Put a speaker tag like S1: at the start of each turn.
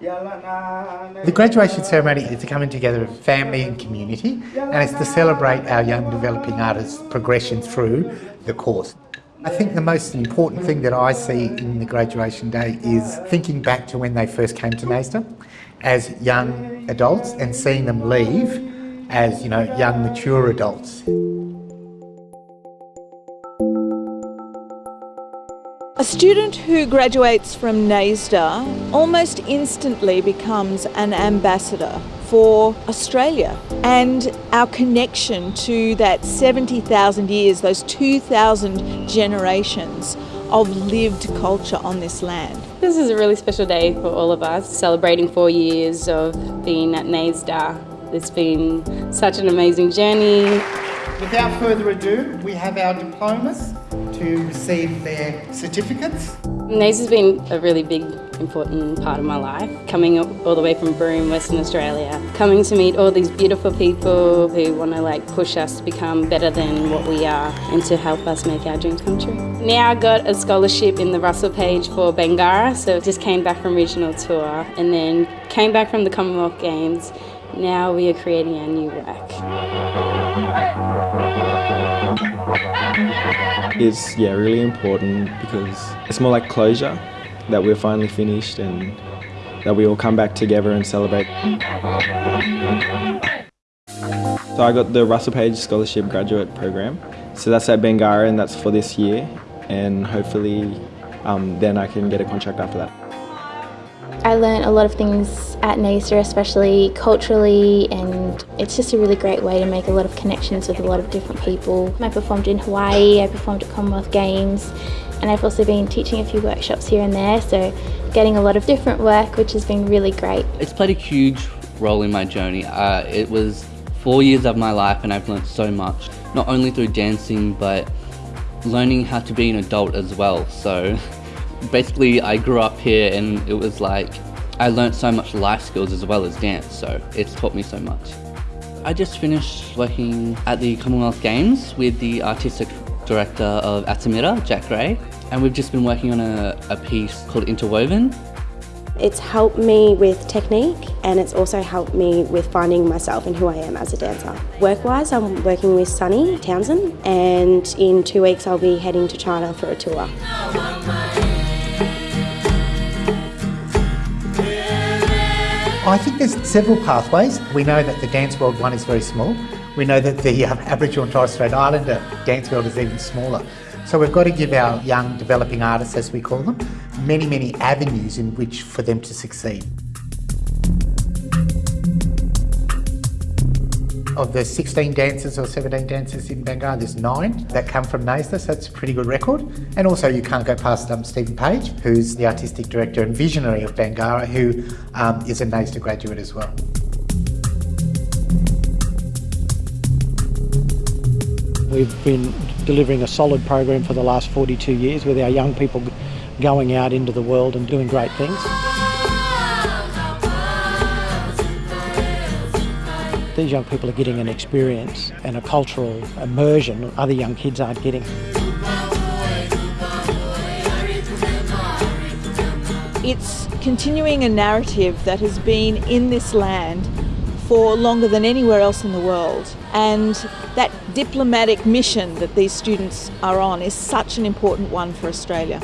S1: The graduation ceremony is the coming together of family and community and it's to celebrate our young developing artists' progression through the course. I think the most important thing that I see in the graduation day is thinking back to when they first came to NAISDA as young adults and seeing them leave as, you know, young mature adults.
S2: A student who graduates from NAISDA almost instantly becomes an ambassador for Australia and our connection to that 70,000 years, those 2,000 generations of lived culture on this land.
S3: This is a really special day for all of us, celebrating four years of being at NAISDA. It's been such an amazing journey.
S1: Without further ado, we have our diplomas receive their certificates.
S3: NAISDA has been a really big, important part of my life. Coming all the way from Broome, Western Australia, coming to meet all these beautiful people who want to like push us to become better than what we are and to help us make our dreams come true. Now I got a scholarship in the Russell Page for Bangarra, so just came back from regional tour and then came back from the Commonwealth Games. Now we are creating our new work.
S4: It's yeah really important because it's more like closure that we're finally finished and that we all come back together and celebrate. So I got the Russell Page Scholarship Graduate Program. So that's at Bangarra and that's for this year and hopefully um, then I can get a contract after that.
S5: I learned a lot of things at NAISDA, especially culturally, and it's just a really great way to make a lot of connections with a lot of different people. I performed in Hawaii, I performed at Commonwealth Games, and I've also been teaching a few workshops here and there, so getting a lot of different work, which has been really great.
S6: It's played a huge role in my journey. Uh, it was four years of my life and I've learned so much, not only through dancing, but learning how to be an adult as well. So basically I grew up here and it was like I learned so much life skills as well as dance so it's taught me so much. I just finished working at the Commonwealth Games with the artistic director of Atamira, Jack Gray and we've just been working on a, a piece called Interwoven
S7: it's helped me with technique and it's also helped me with finding myself and who I am as a dancer. Work-wise, I'm working with Sunny Townsend and in two weeks I'll be heading to China for a tour.
S1: I think there's several pathways. We know that the dance world one is very small. We know that the um, Aboriginal and Torres Strait Islander dance world is even smaller. So we've got to give our young developing artists, as we call them, many, many avenues in which for them to succeed. Of the 16 dancers or 17 dancers in Bangarra, there's nine that come from NAISDA, so it's a pretty good record. And also you can't go past um, Stephen Page, who's the artistic director and visionary of Bangarra, who um, is a NAISDA graduate as well.
S8: We've been delivering a solid program for the last 42 years with our young people going out into the world and doing great things. These young people are getting an experience and a cultural immersion other young kids aren't getting.
S2: It's continuing a narrative that has been in this land for longer than anywhere else in the world. And that diplomatic mission that these students are on is such an important one for Australia.